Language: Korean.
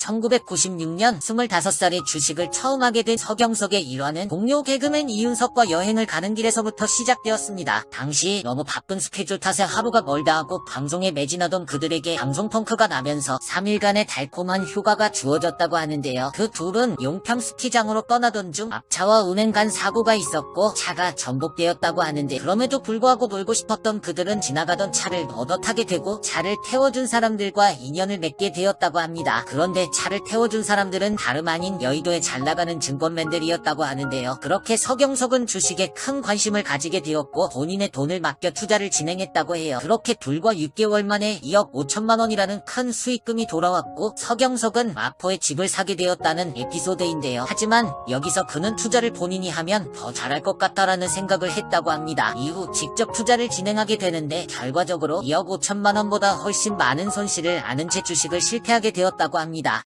1996년 25살에 주식을 처음 하게 된 서경석의 일화는 동료 개그맨 이윤석과 여행을 가는 길에서부터 시작되었습니다. 당시 너무 바쁜 스케줄 탓에 하루가 멀다 하고 방송에 매진하던 그들에게 방송 펑크가 나면서 3일간의 달콤한 휴가가 주어졌다고 하는데요. 그 둘은 용평 스키장으로 떠나던 중 앞차와 운행 간 사고가 있었고 차가 전복되었다고 하는데 그럼에도 불구하고 놀고 싶었던 그들은 지나가던 차를 얻어 타게 되고 차를 태워준 사람들과 인연을 맺게 되었다고 합니다. 그런데 차를 태워준 사람들은 다름 아닌 여의도에 잘 나가는 증권맨들이었다고 하는데요. 그렇게 서경석은 주식에 큰 관심을 가지게 되었고 본인의 돈을 맡겨 투자를 진행했다고 해요. 그렇게 불과 6개월 만에 2억 5천만 원이라는 큰 수익금이 돌아왔고 서경석은 마포에 집을 사게 되었다는 에피소드인데요. 하지만 여기서 그는 투자를 본인이 하면 더 잘할 것 같다라는 생각을 했다고 합니다. 이후 직접 투자를 진행하게 되는데 결과적으로 2억 5천만 원보다 훨씬 많은 손실을 아는 채 주식을 실패하게 되었다고 합니다.